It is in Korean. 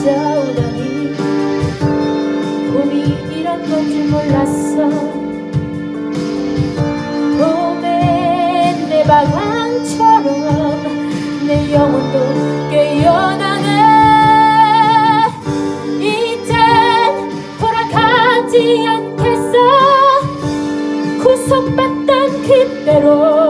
찾아오다니 봄이 이런 건 줄 몰랐어. 봄엔 내 방황처럼 내 영혼도 깨어나네. 이젠 돌아가지 않겠어. 구속받던 그대로.